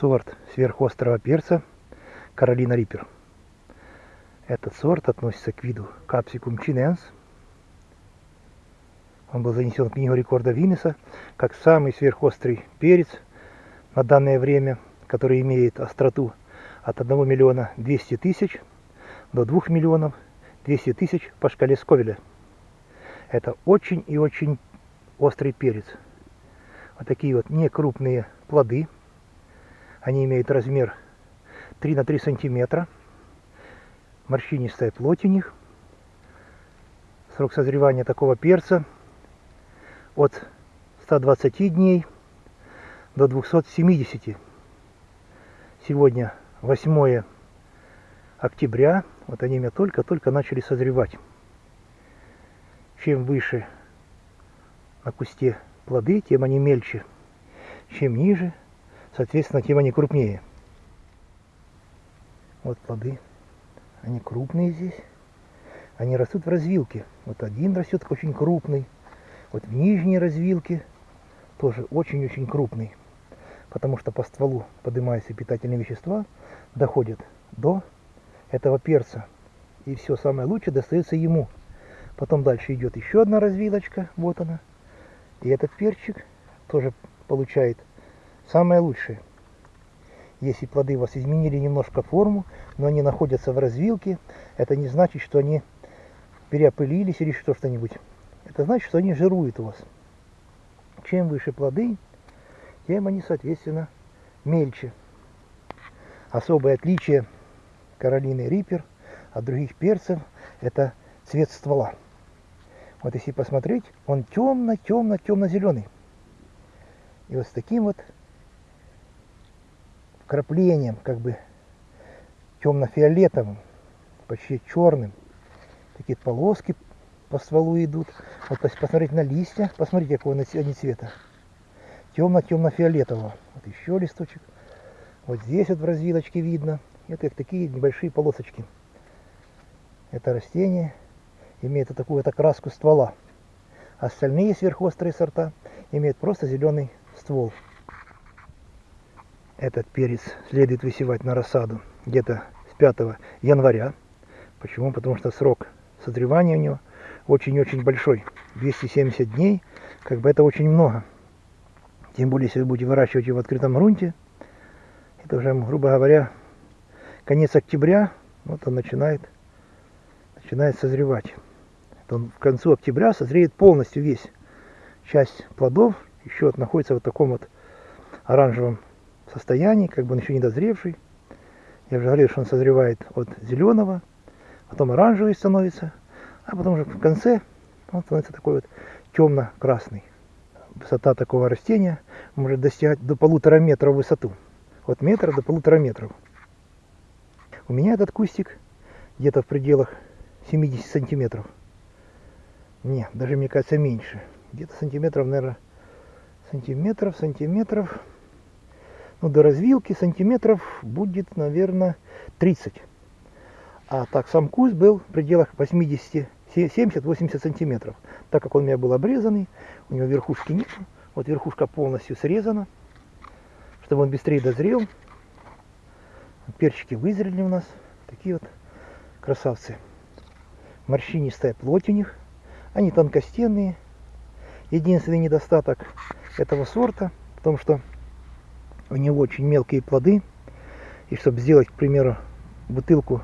сорт сверхострого перца Каролина Риппер. Этот сорт относится к виду Capsicum chinense. Он был занесен в книгу рекорда Виннеса как самый сверхострый перец на данное время, который имеет остроту от 1 миллиона 200 тысяч до 2 миллионов 200 тысяч по шкале Сковеля. Это очень и очень острый перец. Вот такие вот некрупные плоды. Они имеют размер 3 на 3 сантиметра. Морщинистая плоть у них. Срок созревания такого перца от 120 дней до 270. Сегодня 8 октября. Вот они меня только-только начали созревать. Чем выше на кусте плоды, тем они мельче. Чем ниже, соответственно, тем они крупнее. Вот плоды. Они крупные здесь. Они растут в развилке. Вот один растет очень крупный. Вот в нижней развилке тоже очень-очень крупный. Потому что по стволу поднимаются питательные вещества, доходят до этого перца. И все самое лучшее достается ему. Потом дальше идет еще одна развилочка. Вот она. И этот перчик тоже получает самое лучшее. Если плоды у вас изменили немножко форму, но они находятся в развилке, это не значит, что они переопылились или что-нибудь. Это значит, что они жируют у вас. Чем выше плоды, тем они, соответственно, мельче. Особое отличие Каролины Риппер от других перцев – это цвет ствола. Вот если посмотреть, он темно-темно-темно-зеленый. И вот с таким вот вкраплением, как бы темно-фиолетовым, почти черным. Такие полоски по стволу идут. Вот посмотреть на листья, посмотрите, какого они цвета. Темно-темно-фиолетового. Вот еще листочек. Вот здесь вот в развилочке видно. Это такие небольшие полосочки. Это растение имеет вот такую вот окраску ствола. Остальные сверхострые сорта имеют просто зеленый ствол. Этот перец следует высевать на рассаду где-то с 5 января. Почему? Потому что срок созревания у него очень-очень большой. 270 дней, как бы это очень много. Тем более, если вы будете выращивать его в открытом грунте, это уже, грубо говоря, конец октября, вот он начинает, начинает созревать он в концу октября созреет полностью весь. Часть плодов еще вот находится в таком вот оранжевом состоянии, как бы он еще не дозревший. Я уже говорил, что он созревает от зеленого, потом оранжевый становится, а потом уже в конце он становится такой вот темно-красный. Высота такого растения может достигать до полутора метра в высоту. От метра до полутора метров. У меня этот кустик где-то в пределах 70 сантиметров. Не, даже мне кажется меньше. Где-то сантиметров, наверное, сантиметров, сантиметров. Ну, до развилки сантиметров будет, наверное, 30. А так, сам куст был в пределах 80, 70-80 сантиметров. Так как он у меня был обрезанный, у него верхушки нет. Вот верхушка полностью срезана, чтобы он быстрее дозрел. Перчики вызрели у нас. Такие вот красавцы. Морщинистая плоть у них. Они тонкостенные. Единственный недостаток этого сорта в том, что у него очень мелкие плоды. И чтобы сделать, к примеру, бутылку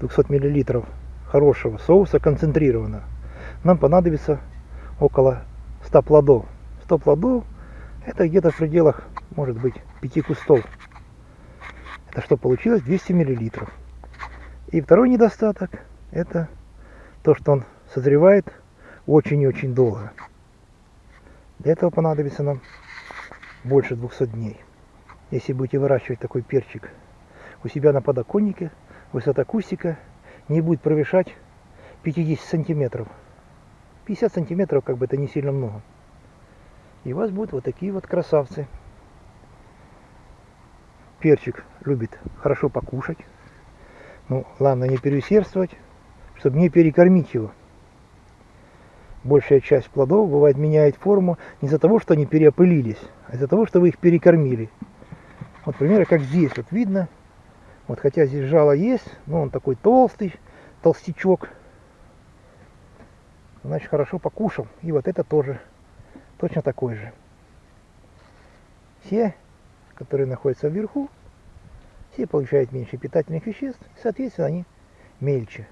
200 мл хорошего соуса концентрированного, нам понадобится около 100 плодов. 100 плодов это где-то в пределах, может быть, 5 кустов. Это что получилось? 200 мл. И второй недостаток это то, что он созревает очень и очень долго. Для этого понадобится нам больше 200 дней. Если будете выращивать такой перчик у себя на подоконнике, высота кустика не будет превышать 50 сантиметров. 50 сантиметров, как бы это не сильно много. И у вас будут вот такие вот красавцы. Перчик любит хорошо покушать. Ну, главное не переусердствовать, чтобы не перекормить его большая часть плодов бывает меняет форму не из-за того, что они переопылились, а из-за того, что вы их перекормили. Вот примеры, как здесь, вот видно, вот хотя здесь жало есть, но он такой толстый, толстячок. Значит, хорошо покушал. И вот это тоже точно такой же. Все, которые находятся вверху, все получают меньше питательных веществ, соответственно, они мельче.